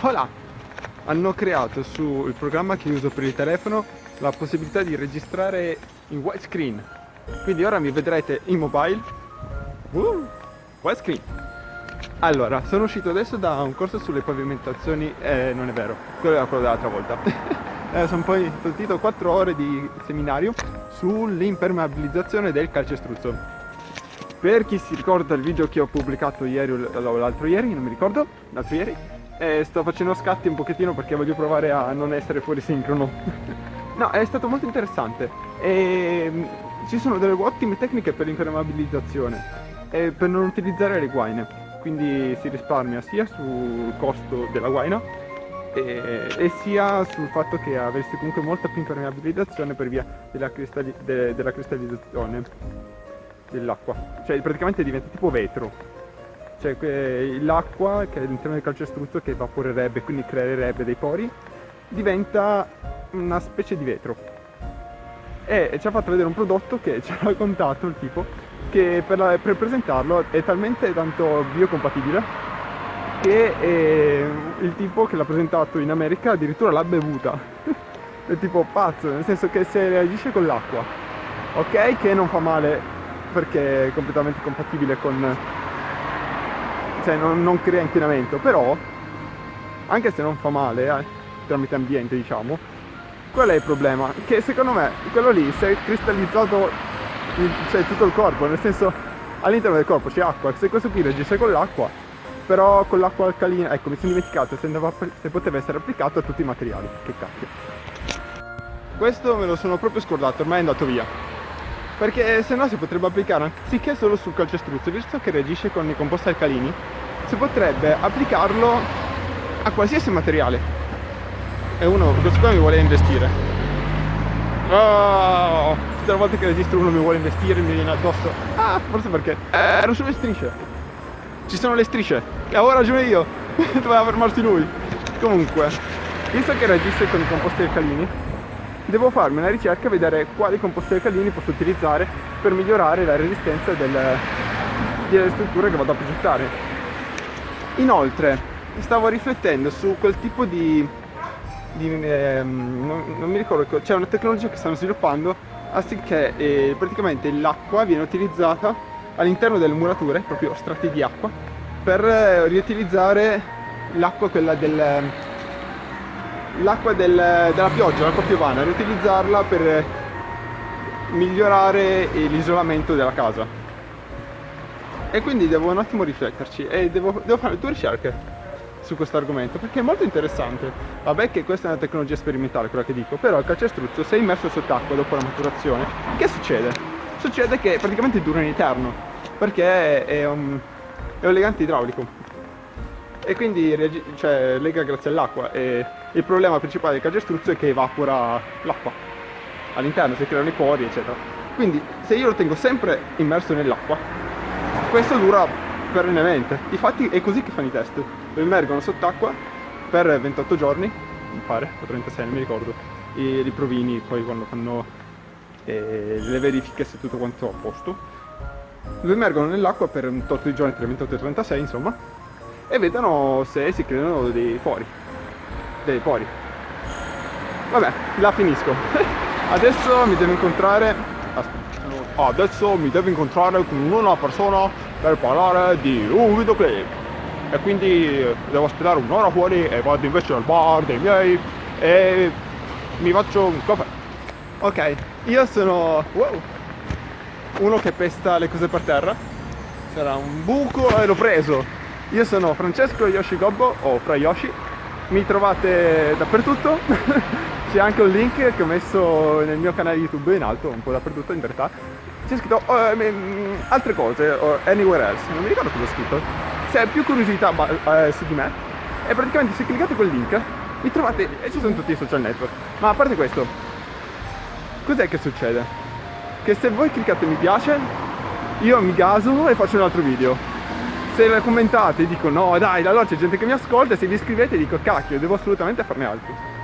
Voilà! Hanno creato sul programma che uso per il telefono la possibilità di registrare in widescreen. Quindi ora mi vedrete in mobile. Uh, widescreen. Allora, sono uscito adesso da un corso sulle pavimentazioni, eh, non è vero, quello era quello dell'altra volta. eh, sono poi partito 4 ore di seminario sull'impermeabilizzazione del calcestruzzo. Per chi si ricorda il video che ho pubblicato ieri o l'altro ieri, non mi ricordo, l'altro ieri, eh, sto facendo scatti un pochettino perché voglio provare a non essere fuori sincrono. no, è stato molto interessante. E, mm, ci sono delle ottime tecniche per l'impermeabilizzazione e per non utilizzare le guaine. Quindi si risparmia sia sul costo della guaina e, e, sia sul fatto che avresti comunque molta più impermeabilizzazione per via della, cristalli de della cristallizzazione dell'acqua. Cioè praticamente diventa tipo vetro cioè l'acqua che è all'interno del calcestruzzo che evaporerebbe, quindi creerebbe dei pori, diventa una specie di vetro. E ci ha fatto vedere un prodotto che ci ha raccontato il tipo che per, la, per presentarlo è talmente tanto biocompatibile che eh, il tipo che l'ha presentato in America addirittura l'ha bevuta. è tipo pazzo, nel senso che se reagisce con l'acqua, ok che non fa male perché è completamente compatibile con cioè non, non crea inquinamento, però anche se non fa male eh, tramite ambiente diciamo, qual è il problema? Che secondo me quello lì si è cristallizzato il, cioè tutto il corpo, nel senso all'interno del corpo c'è acqua, se questo qui reagisce con l'acqua, però con l'acqua alcalina, ecco mi sono dimenticato se, andava, se poteva essere applicato a tutti i materiali, che cacchio. Questo me lo sono proprio scordato, ormai è andato via perché se no si potrebbe applicare anziché solo sul calcestruzzo visto che reagisce con i composti alcalini si potrebbe applicarlo a qualsiasi materiale. E uno questo qua mi vuole investire. Oh, tutte le volte che registro uno mi vuole investire mi viene addosso. Ah forse perché eh, ero sulle strisce. Ci sono le strisce. E avevo ragione io. Doveva fermarsi lui. Comunque visto che reagisce con i composti alcalini devo farmi una ricerca e vedere quali composti alcalini posso utilizzare per migliorare la resistenza del, delle strutture che vado a progettare. Inoltre stavo riflettendo su quel tipo di, di ehm, non, non, mi ricordo, c'è una tecnologia che stanno sviluppando affinché eh, praticamente l'acqua viene utilizzata all'interno delle murature, proprio strati di acqua, per eh, riutilizzare l'acqua quella del l'acqua del, della pioggia, l'acqua piovana, riutilizzarla per migliorare l'isolamento della casa. E quindi devo un attimo rifletterci e devo, devo fare due ricerche su questo argomento perché è molto interessante. Vabbè che questa è una tecnologia sperimentale quella che dico, però il calcestruzzo se è immerso sott'acqua dopo la maturazione, che succede? Succede che praticamente dura in eterno perché è un, è un legante idraulico e quindi cioè, lega grazie all'acqua. E il problema principale del calcestruzzo è che evapora l'acqua. All'interno, si creano i pori eccetera. Quindi se io lo tengo sempre immerso nell'acqua questo dura perennemente. Infatti è così che fanno i test. Lo immergono sott'acqua per 28 giorni mi pare, o 36 non mi ricordo. I, i provini poi quando fanno eh, le verifiche se tutto quanto è a posto. Lo immergono nell'acqua per un tot di giorni tra 28 e 36 insomma e vedono se si creano dei pori dei pori vabbè la finisco. Adesso mi devo incontrare adesso mi devo incontrare con una persona per parlare di un videoclip. E quindi devo aspettare un'ora fuori e vado invece al bar dei miei e mi faccio un caffè. Ok io sono wow, uno che pesta le cose per terra. C'era un buco e l'ho preso io sono Francesco Yoshi Gobbo o Fra Yoshi, mi trovate dappertutto, c'è anche un link che ho messo nel mio canale YouTube in alto, un po' dappertutto in realtà, c'è scritto oh, eh, altre cose o anywhere else, non mi ricordo cosa ho scritto. Se hai più curiosità eh, su di me, e praticamente se cliccate quel link mi trovate, e ci sono tutti i social network. Ma a parte questo, cos'è che succede? Che se voi cliccate mi piace, io mi gaso e faccio un altro video se commentate dico no dai allora c'è gente che mi ascolta e se vi iscrivete dico cacchio devo assolutamente farne altri